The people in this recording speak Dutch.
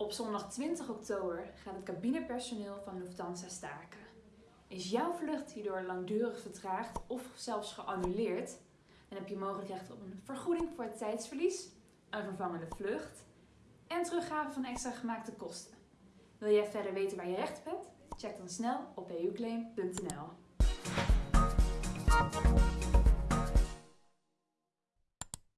Op zondag 20 oktober gaat het cabinepersoneel van Lufthansa staken. Is jouw vlucht hierdoor langdurig vertraagd of zelfs geannuleerd, dan heb je mogelijk recht op een vergoeding voor het tijdsverlies, een vervangende vlucht en teruggave van extra gemaakte kosten. Wil jij verder weten waar je recht op hebt? Check dan snel op euclaim.nl.